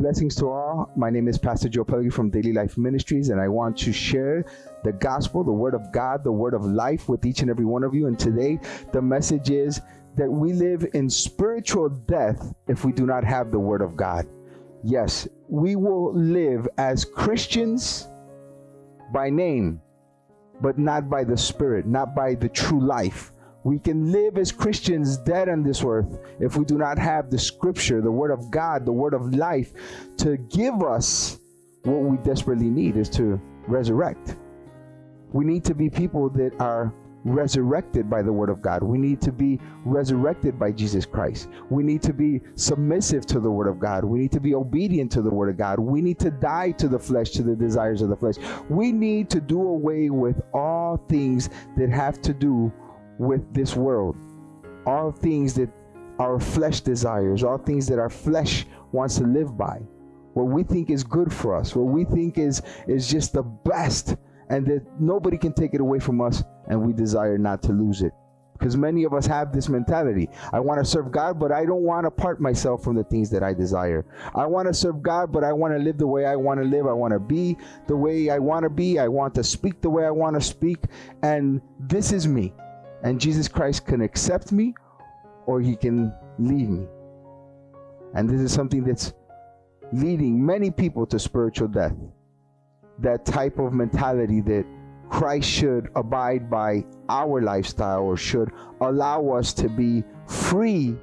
Blessings to all. My name is Pastor Joe Pellegrini from Daily Life Ministries, and I want to share the gospel, the word of God, the word of life with each and every one of you. And today, the message is that we live in spiritual death if we do not have the word of God. Yes, we will live as Christians by name, but not by the spirit, not by the true life. We can live as Christians dead on this earth if we do not have the scripture, the word of God, the word of life to give us what we desperately need is to resurrect. We need to be people that are resurrected by the word of God. We need to be resurrected by Jesus Christ. We need to be submissive to the word of God. We need to be obedient to the word of God. We need to die to the flesh, to the desires of the flesh. We need to do away with all things that have to do with this world. All things that our flesh desires, all things that our flesh wants to live by. What we think is good for us, what we think is is just the best and that nobody can take it away from us and we desire not to lose it. Because many of us have this mentality. I want to serve God, but I don't want to part myself from the things that I desire. I want to serve God, but I want to live the way I want to live. I want to be the way I want to be. I want to speak the way I want to speak. And this is me. And Jesus Christ can accept me or he can leave me. And this is something that's leading many people to spiritual death. That type of mentality that Christ should abide by our lifestyle or should allow us to be free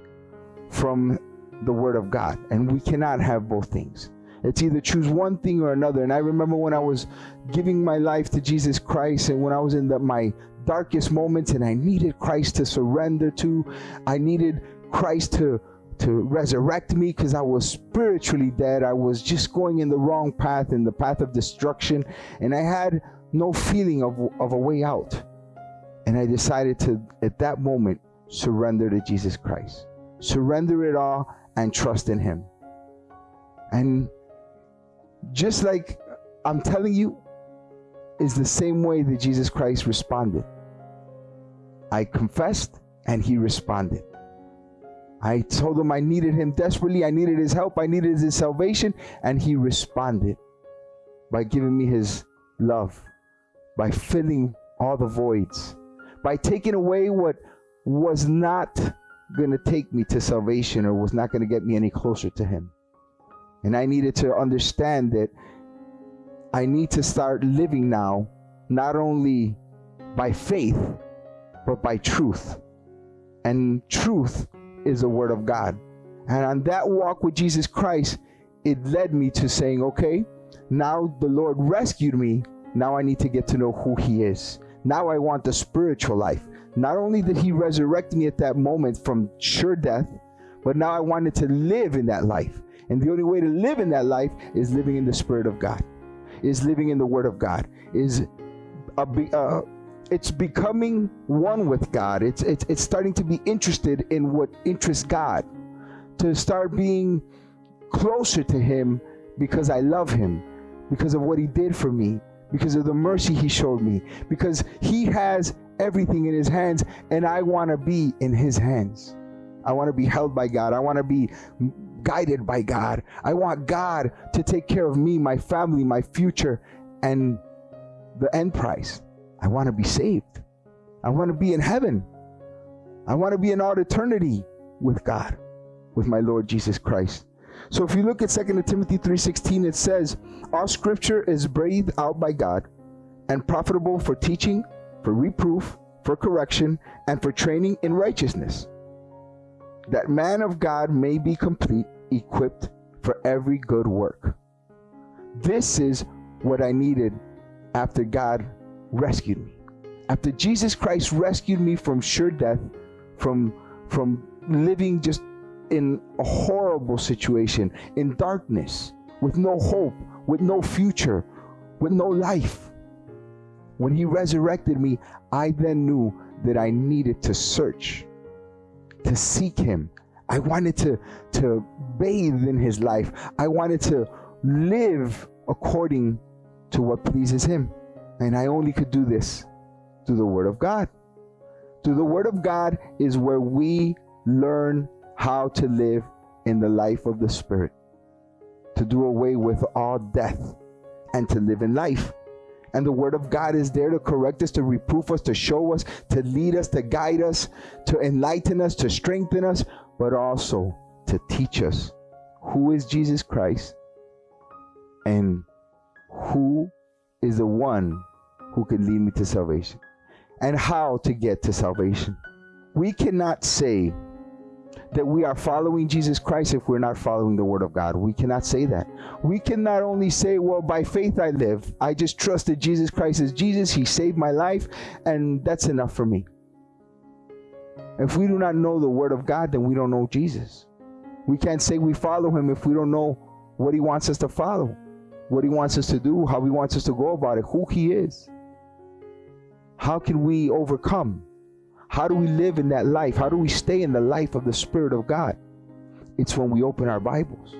from the Word of God. And we cannot have both things. It's either choose one thing or another. And I remember when I was giving my life to Jesus Christ and when I was in the, my darkest moments and I needed Christ to surrender to. I needed Christ to to resurrect me because I was spiritually dead. I was just going in the wrong path, in the path of destruction, and I had no feeling of, of a way out. And I decided to, at that moment, surrender to Jesus Christ. Surrender it all and trust in Him. And just like I'm telling you, is the same way that Jesus Christ responded. I confessed and he responded. I told him I needed him desperately. I needed his help. I needed his salvation. And he responded by giving me his love, by filling all the voids, by taking away what was not going to take me to salvation or was not going to get me any closer to him. And I needed to understand that I need to start living now, not only by faith, but by truth. And truth is the word of God. And on that walk with Jesus Christ, it led me to saying, okay, now the Lord rescued me. Now I need to get to know who He is. Now I want the spiritual life. Not only did He resurrect me at that moment from sure death, but now I wanted to live in that life. And the only way to live in that life is living in the Spirit of God, is living in the Word of God, is a, uh, it's becoming one with God. It's it's it's starting to be interested in what interests God. To start being closer to him because I love him, because of what he did for me, because of the mercy he showed me, because he has everything in his hands and I want to be in his hands. I want to be held by God. I want to be guided by God. I want God to take care of me, my family, my future, and the end price. I want to be saved. I want to be in heaven. I want to be in all eternity with God, with my Lord Jesus Christ. So if you look at 2 Timothy 3:16 it says, "All scripture is breathed out by God and profitable for teaching, for reproof, for correction, and for training in righteousness, that man of God may be complete, equipped for every good work." This is what I needed after God rescued me. After Jesus Christ rescued me from sure death, from from living just in a horrible situation, in darkness, with no hope, with no future, with no life. When he resurrected me, I then knew that I needed to search, to seek him. I wanted to, to bathe in his life. I wanted to live according to what pleases him. And I only could do this through the Word of God. Through the Word of God is where we learn how to live in the life of the Spirit. to do away with all death and to live in life. And the word of God is there to correct us, to reproof us, to show us, to lead us, to guide us, to enlighten us, to strengthen us, but also to teach us who is Jesus Christ and who is the one who can lead me to salvation and how to get to salvation. We cannot say that we are following Jesus Christ if we're not following the Word of God. We cannot say that. We can not only say, well, by faith I live. I just trusted Jesus Christ as Jesus. He saved my life, and that's enough for me. If we do not know the Word of God, then we don't know Jesus. We can't say we follow Him if we don't know what He wants us to follow, what He wants us to do, how He wants us to go about it, who He is. How can we overcome? How do we live in that life? How do we stay in the life of the Spirit of God? It's when we open our Bibles.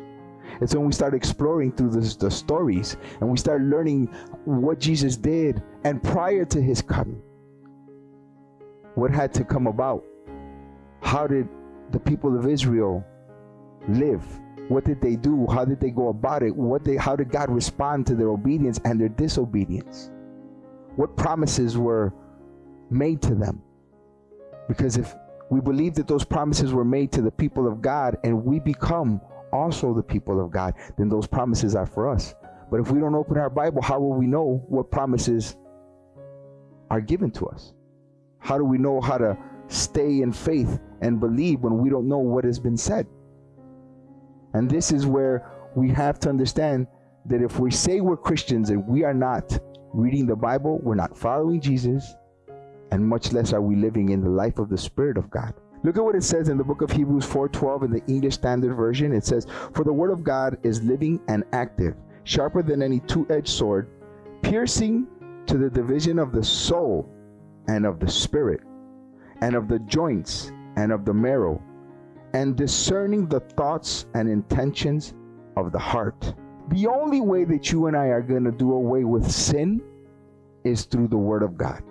It's when we start exploring through the, the stories and we start learning what Jesus did and prior to his coming. What had to come about? How did the people of Israel live? What did they do? How did they go about it? What they how did God respond to their obedience and their disobedience? What promises were made to them? Because if we believe that those promises were made to the people of God and we become also the people of God, then those promises are for us. But if we don't open our Bible, how will we know what promises are given to us? How do we know how to stay in faith and believe when we don't know what has been said? And this is where we have to understand that if we say we're Christians and we are not reading the Bible, we're not following Jesus, and much less are we living in the life of the Spirit of God. Look at what it says in the book of Hebrews 4:12 in the English Standard Version. It says, "For the word of God is living and active, sharper than any two-edged sword, piercing to the division of the soul and of the spirit, and of the joints and of the marrow, and discerning the thoughts and intentions of the heart." The only way that you and I are going to do away with sin is through the word of God.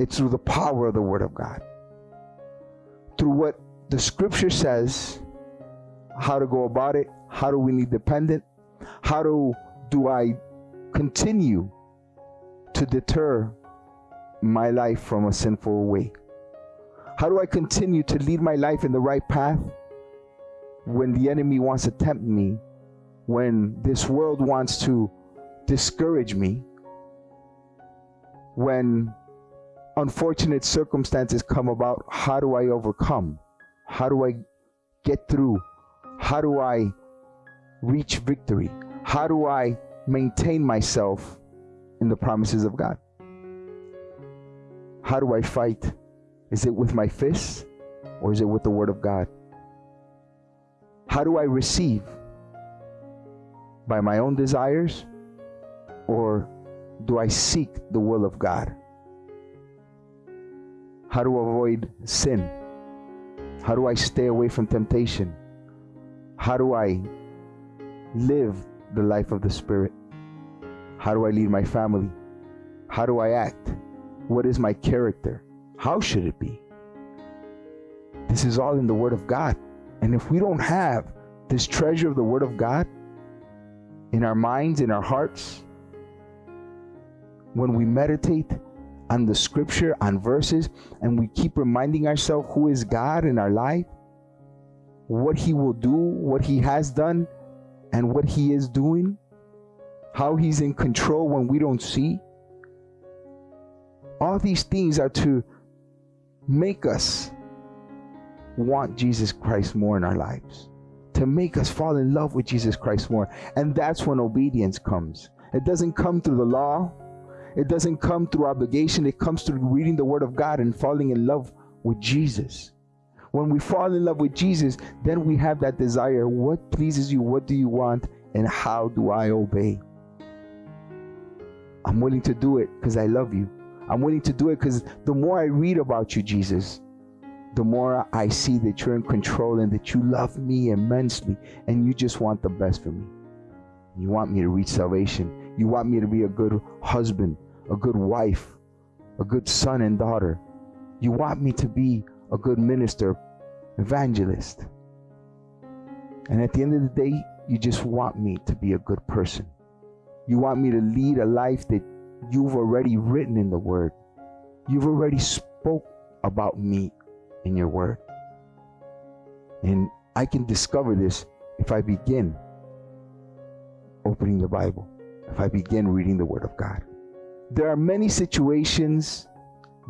It's through the power of the Word of God. Through what the Scripture says, how to go about it, how do we need dependent, how do, do I continue to deter my life from a sinful way? How do I continue to lead my life in the right path when the enemy wants to tempt me, when this world wants to discourage me, when unfortunate circumstances come about, how do I overcome? How do I get through? How do I reach victory? How do I maintain myself in the promises of God? How do I fight? Is it with my fists or is it with the Word of God? How do I receive? By my own desires or do I seek the will of God? How to avoid sin? How do I stay away from temptation? How do I live the life of the Spirit? How do I lead my family? How do I act? What is my character? How should it be? This is all in the Word of God. And if we don't have this treasure of the Word of God in our minds, in our hearts, when we meditate, on the scripture, on verses, and we keep reminding ourselves who is God in our life, what He will do, what He has done, and what He is doing, how He's in control when we don't see. All these things are to make us want Jesus Christ more in our lives, to make us fall in love with Jesus Christ more. And that's when obedience comes. It doesn't come through the law, it doesn't come through obligation, it comes through reading the Word of God and falling in love with Jesus. When we fall in love with Jesus, then we have that desire what pleases you, what do you want, and how do I obey? I'm willing to do it because I love you. I'm willing to do it because the more I read about you, Jesus, the more I see that you're in control and that you love me immensely and you just want the best for me. You want me to reach salvation. You want me to be a good husband, a good wife, a good son and daughter. You want me to be a good minister, evangelist. And at the end of the day, you just want me to be a good person. You want me to lead a life that you've already written in the word. You've already spoke about me in your word. And I can discover this if I begin opening the Bible, if I begin reading the word of God. There are many situations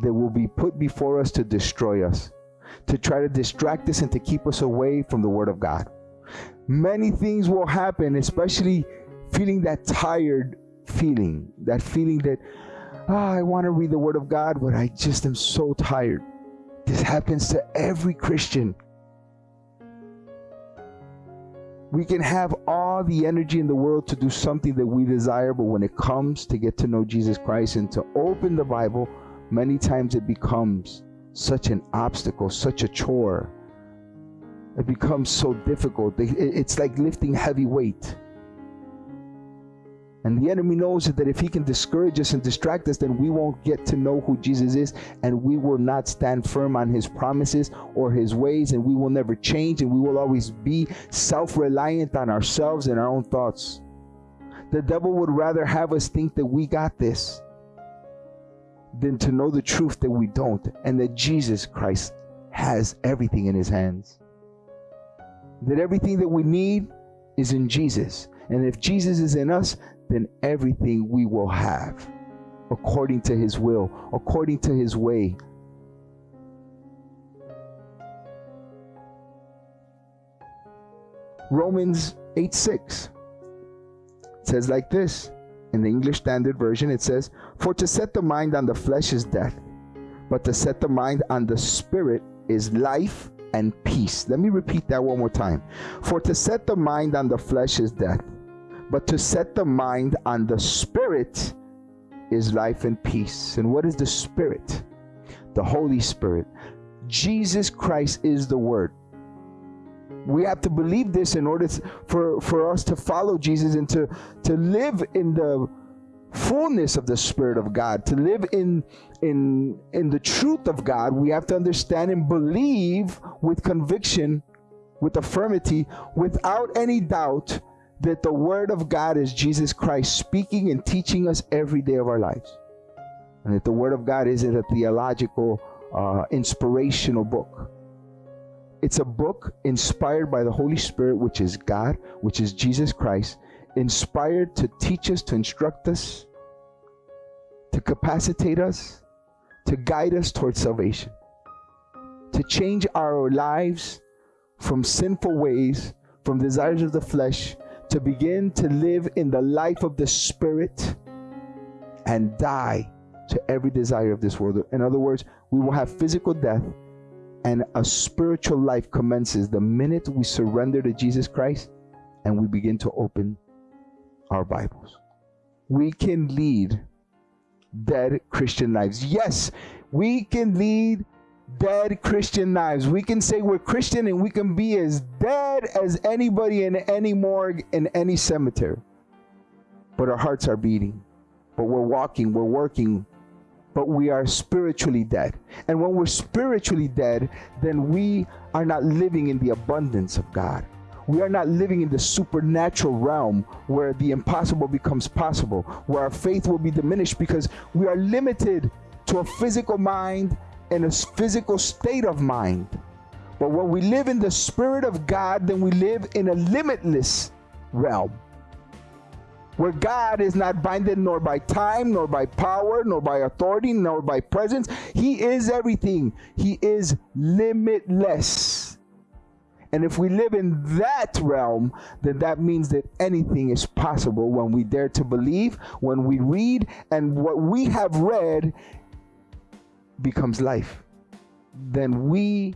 that will be put before us to destroy us, to try to distract us and to keep us away from the word of God. Many things will happen, especially feeling that tired feeling, that feeling that, oh, I want to read the Word of God, but I just am so tired. This happens to every Christian. We can have all the energy in the world to do something that we desire, but when it comes to get to know Jesus Christ and to open the Bible, many times it becomes such an obstacle, such a chore. It becomes so difficult. It's like lifting heavy weight. And the enemy knows that if he can discourage us and distract us, then we won't get to know who Jesus is, and we will not stand firm on his promises or his ways, and we will never change, and we will always be self reliant on ourselves and our own thoughts. The devil would rather have us think that we got this than to know the truth that we don't, and that Jesus Christ has everything in his hands. That everything that we need is in Jesus. And if Jesus is in us, then everything we will have according to his will, according to his way. Romans 8 6 says like this in the English Standard Version it says, For to set the mind on the flesh is death, but to set the mind on the spirit is life and peace. Let me repeat that one more time. For to set the mind on the flesh is death, but to set the mind on the Spirit is life and peace. And what is the Spirit? The Holy Spirit. Jesus Christ is the Word. We have to believe this in order for, for us to follow Jesus and to, to live in the fullness of the Spirit of God, to live in, in, in the truth of God. We have to understand and believe with conviction, with affirmity, without any doubt that the Word of God is Jesus Christ speaking and teaching us every day of our lives. And that the Word of God isn't a theological, uh, inspirational book. It's a book inspired by the Holy Spirit, which is God, which is Jesus Christ, inspired to teach us, to instruct us, to capacitate us, to guide us towards salvation, to change our lives from sinful ways, from desires of the flesh, to begin to live in the life of the Spirit and die to every desire of this world. In other words, we will have physical death and a spiritual life commences the minute we surrender to Jesus Christ and we begin to open our Bibles. We can lead dead Christian lives. Yes, we can lead dead Christian lives. We can say we're Christian and we can be as dead as anybody in any morgue in any cemetery. But our hearts are beating. But we're walking, we're working, but we are spiritually dead. And when we're spiritually dead, then we are not living in the abundance of God. We are not living in the supernatural realm where the impossible becomes possible, where our faith will be diminished because we are limited to a physical mind in a physical state of mind. But when we live in the Spirit of God, then we live in a limitless realm where God is not binded nor by time, nor by power, nor by authority, nor by presence. He is everything, He is limitless. And if we live in that realm, then that means that anything is possible when we dare to believe, when we read, and what we have read becomes life, then we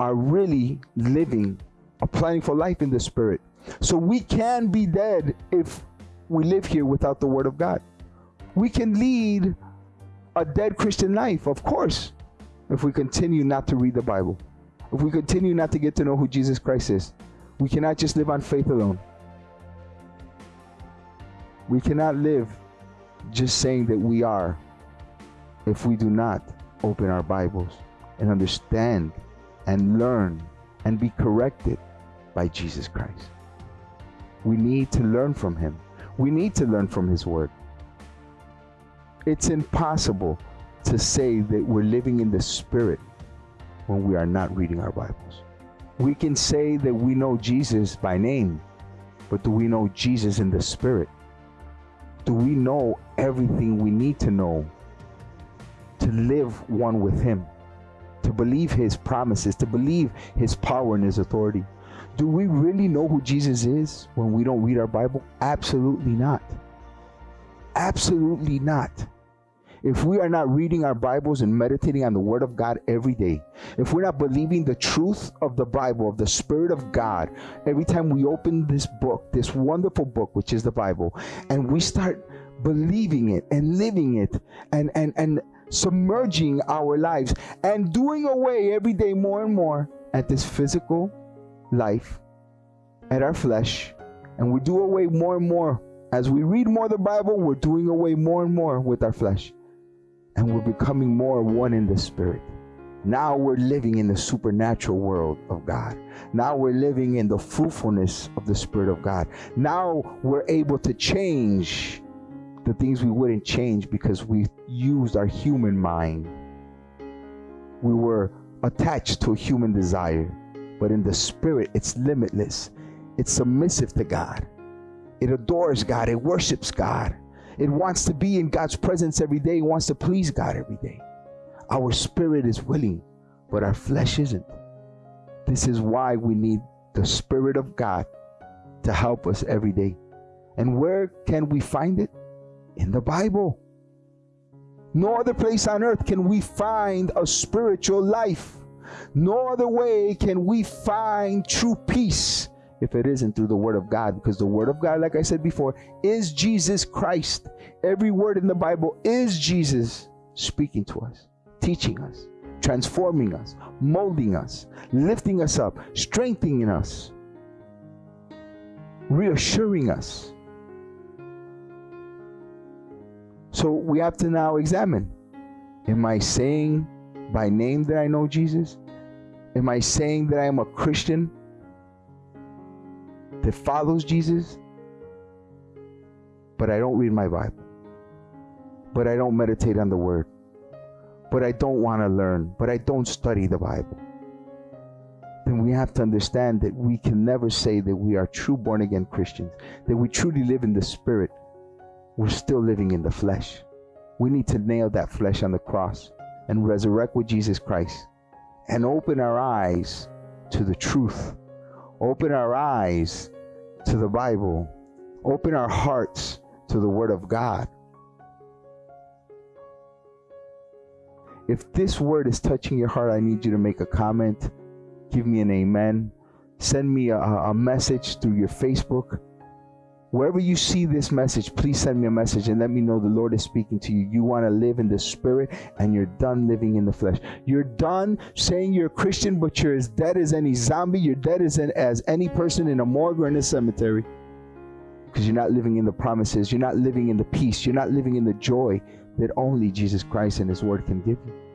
are really living, applying for life in the Spirit. So we can be dead if we live here without the Word of God. We can lead a dead Christian life, of course, if we continue not to read the Bible, if we continue not to get to know who Jesus Christ is. We cannot just live on faith alone. We cannot live just saying that we are if we do not open our Bibles and understand and learn and be corrected by Jesus Christ. We need to learn from Him. We need to learn from His Word. It's impossible to say that we're living in the Spirit when we are not reading our Bibles. We can say that we know Jesus by name, but do we know Jesus in the Spirit? Do we know everything we need to know to live one with Him, to believe His promises, to believe His power and His authority? Do we really know who Jesus is when we don't read our Bible? Absolutely not. Absolutely not. If we are not reading our Bibles and meditating on the Word of God every day, if we're not believing the truth of the Bible, of the Spirit of God, every time we open this book, this wonderful book, which is the Bible, and we start believing it and living it and, and, and submerging our lives and doing away every day more and more at this physical life, at our flesh, and we do away more and more. As we read more the Bible, we're doing away more and more with our flesh. And we're becoming more one in the Spirit. Now we're living in the supernatural world of God. Now we're living in the fruitfulness of the Spirit of God. Now we're able to change the things we wouldn't change because we used our human mind. We were attached to a human desire. But in the spirit, it's limitless. It's submissive to God. It adores God. It worships God. It wants to be in God's presence every day. It wants to please God every day. Our spirit is willing, but our flesh isn't. This is why we need the Spirit of God to help us every day. And where can we find it? In the Bible. No other place on earth can we find a spiritual life. No other way can we find true peace if it isn't through the Word of God. Because the Word of God, like I said before, is Jesus Christ. Every word in the Bible is Jesus speaking to us, teaching us, transforming us, molding us, lifting us up, strengthening us, reassuring us. So we have to now examine Am I saying by name that I know Jesus? Am I saying that I am a Christian that follows Jesus? But I don't read my Bible. But I don't meditate on the Word. But I don't want to learn. But I don't study the Bible. Then we have to understand that we can never say that we are true born again Christians, that we truly live in the Spirit. We're still living in the flesh. We need to nail that flesh on the cross and resurrect with Jesus Christ and open our eyes to the truth, open our eyes to the Bible, open our hearts to the Word of God. If this word is touching your heart, I need you to make a comment, give me an amen, send me a, a message through your Facebook Wherever you see this message, please send me a message and let me know the Lord is speaking to you. You want to live in the spirit and you're done living in the flesh. You're done saying you're a Christian, but you're as dead as any zombie. You're dead as, as any person in a morgue or in a cemetery because you're not living in the promises. You're not living in the peace. You're not living in the joy that only Jesus Christ and His Word can give you.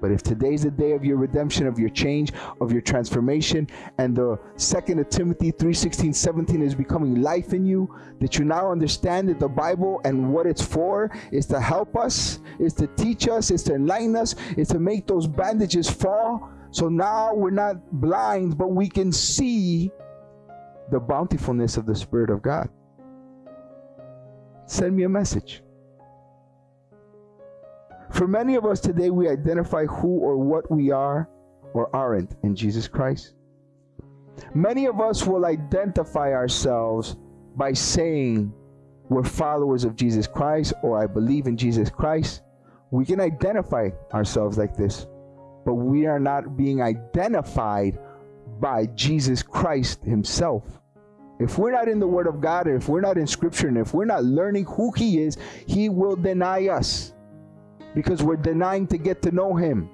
But if today's the day of your redemption, of your change, of your transformation, and the second of Timothy 3 16, 17 is becoming life in you, that you now understand that the Bible and what it's for is to help us, is to teach us, is to enlighten us, is to make those bandages fall. So now we're not blind, but we can see the bountifulness of the Spirit of God. Send me a message. For many of us today, we identify who or what we are or aren't in Jesus Christ. Many of us will identify ourselves by saying we're followers of Jesus Christ or I believe in Jesus Christ. We can identify ourselves like this, but we are not being identified by Jesus Christ Himself. If we're not in the Word of God, if we're not in Scripture, and if we're not learning who He is, He will deny us because we're denying to get to know him.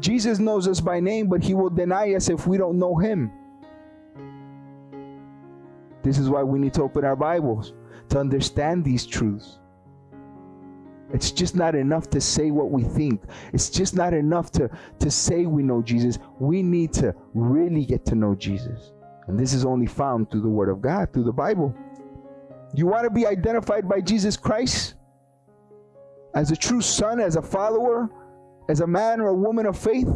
Jesus knows us by name, but he will deny us if we don't know him. This is why we need to open our Bibles to understand these truths. It's just not enough to say what we think. It's just not enough to, to say we know Jesus. We need to really get to know Jesus. And this is only found through the Word of God, through the Bible. You want to be identified by Jesus Christ as a true son, as a follower, as a man or a woman of faith?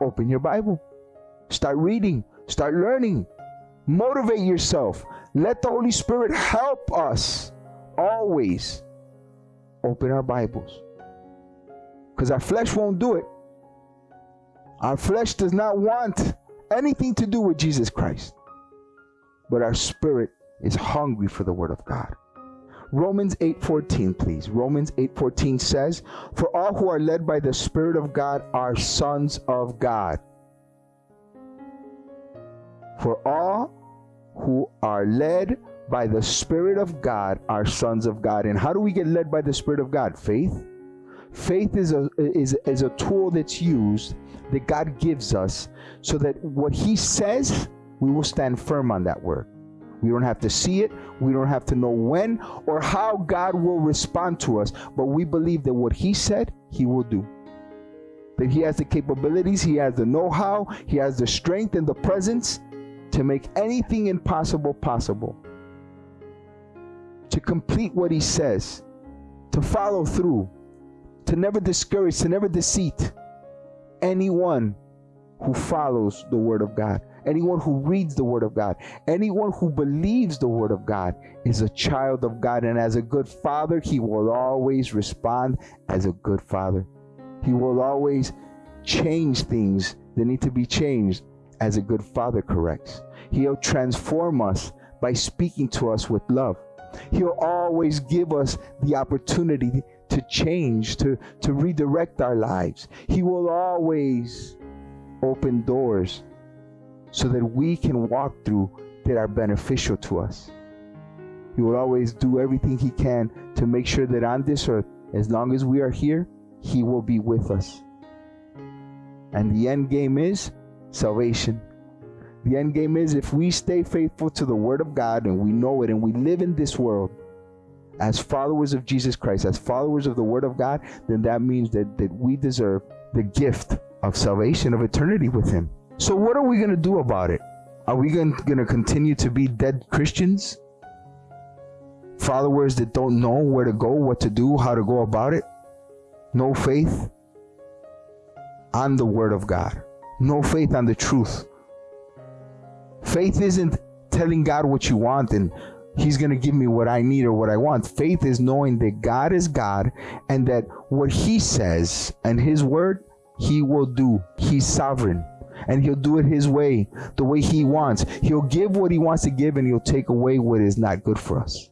Open your Bible. Start reading. Start learning. Motivate yourself. Let the Holy Spirit help us always open our Bibles. Because our flesh won't do it. Our flesh does not want anything to do with Jesus Christ. But our spirit is hungry for the word of God. Romans 8:14 please. Romans 8:14 says, "For all who are led by the spirit of God are sons of God." For all who are led by the spirit of God are sons of God. And how do we get led by the spirit of God? Faith. Faith is a is, is a tool that's used that God gives us so that what he says, we will stand firm on that word. We don't have to see it. We don't have to know when or how God will respond to us. But we believe that what He said, He will do. That He has the capabilities, He has the know how, He has the strength and the presence to make anything impossible possible. To complete what He says, to follow through, to never discourage, to never deceit anyone who follows the Word of God anyone who reads the Word of God, anyone who believes the Word of God is a child of God. And as a good father, he will always respond as a good father. He will always change things that need to be changed as a good father corrects. He'll transform us by speaking to us with love. He'll always give us the opportunity to change, to, to redirect our lives. He will always open doors so that we can walk through that are beneficial to us. He will always do everything He can to make sure that on this earth, as long as we are here, He will be with us. And the end game is salvation. The end game is if we stay faithful to the Word of God and we know it and we live in this world as followers of Jesus Christ, as followers of the Word of God, then that means that, that we deserve the gift of salvation, of eternity with Him. So, what are we going to do about it? Are we going to continue to be dead Christians? Followers that don't know where to go, what to do, how to go about it? No faith on the Word of God, no faith on the truth. Faith isn't telling God what you want and He's going to give me what I need or what I want. Faith is knowing that God is God and that what He says and His Word, He will do. He's sovereign and he'll do it his way, the way he wants. He'll give what he wants to give and he'll take away what is not good for us.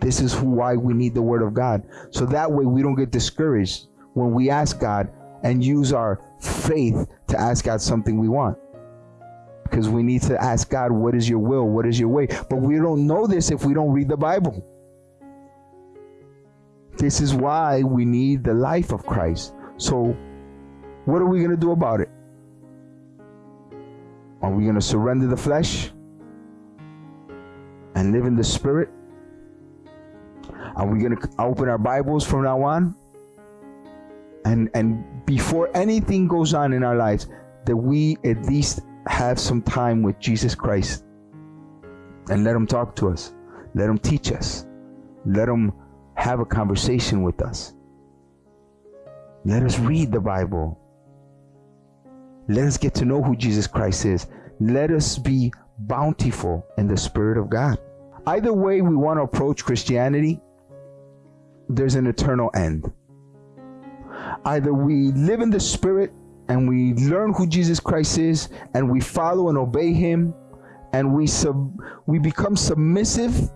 This is why we need the word of God. So that way we don't get discouraged when we ask God and use our faith to ask God something we want. Because we need to ask God, what is your will? What is your way? But we don't know this if we don't read the Bible. This is why we need the life of Christ. So, what are we going to do about it? Are we going to surrender the flesh and live in the spirit? Are we going to open our Bibles from now on? And and before anything goes on in our lives, that we at least have some time with Jesus Christ and let him talk to us. Let him teach us. Let him have a conversation with us. Let us read the Bible. Let us get to know who Jesus Christ is. Let us be bountiful in the Spirit of God. Either way we want to approach Christianity, there's an eternal end. Either we live in the Spirit and we learn who Jesus Christ is and we follow and obey Him and we sub we become submissive,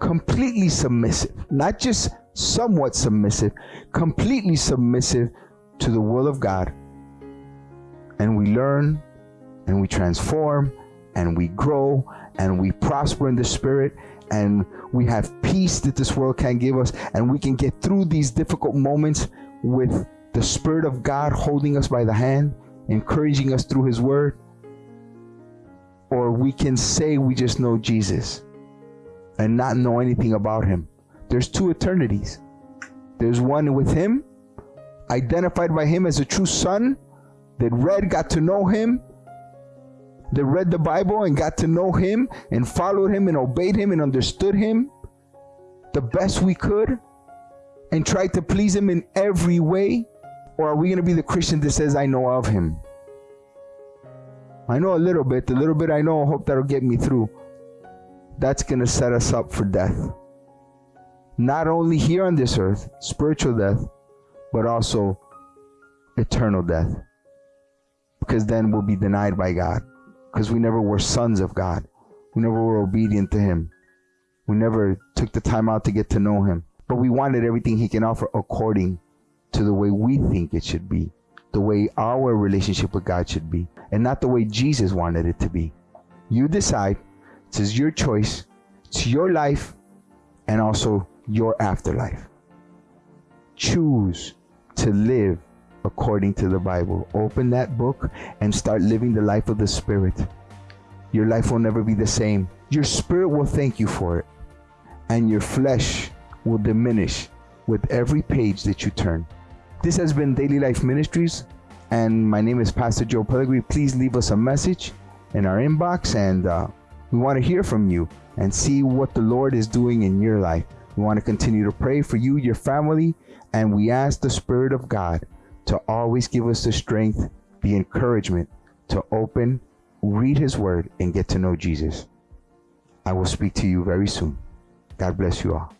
completely submissive, not just somewhat submissive, completely submissive to the will of God and we learn and we transform and we grow and we prosper in the spirit and we have peace that this world can't give us and we can get through these difficult moments with the spirit of God holding us by the hand encouraging us through his word or we can say we just know Jesus and not know anything about him. There's two eternities. There's one with him identified by him as a true son that read got to know him that read the Bible and got to know Him and followed Him and obeyed Him and understood Him the best we could and tried to please Him in every way? Or are we going to be the Christian that says, I know of Him? I know a little bit. The little bit I know, I hope that'll get me through. That's going to set us up for death. Not only here on this earth, spiritual death, but also eternal death. Because then we'll be denied by God. Because we never were sons of God. We never were obedient to Him. We never took the time out to get to know Him. But we wanted everything He can offer according to the way we think it should be, the way our relationship with God should be, and not the way Jesus wanted it to be. You decide. It's your choice. It's your life and also your afterlife. Choose to live according to the Bible. Open that book and start living the life of the Spirit. Your life will never be the same. Your spirit will thank you for it, and your flesh will diminish with every page that you turn. This has been Daily Life Ministries, and my name is Pastor Joe Pellegrini. Please leave us a message in our inbox, and uh, we want to hear from you and see what the Lord is doing in your life. We want to continue to pray for you, your family, and we ask the Spirit of God to always give us the strength, the encouragement to open, read His Word, and get to know Jesus. I will speak to you very soon. God bless you all.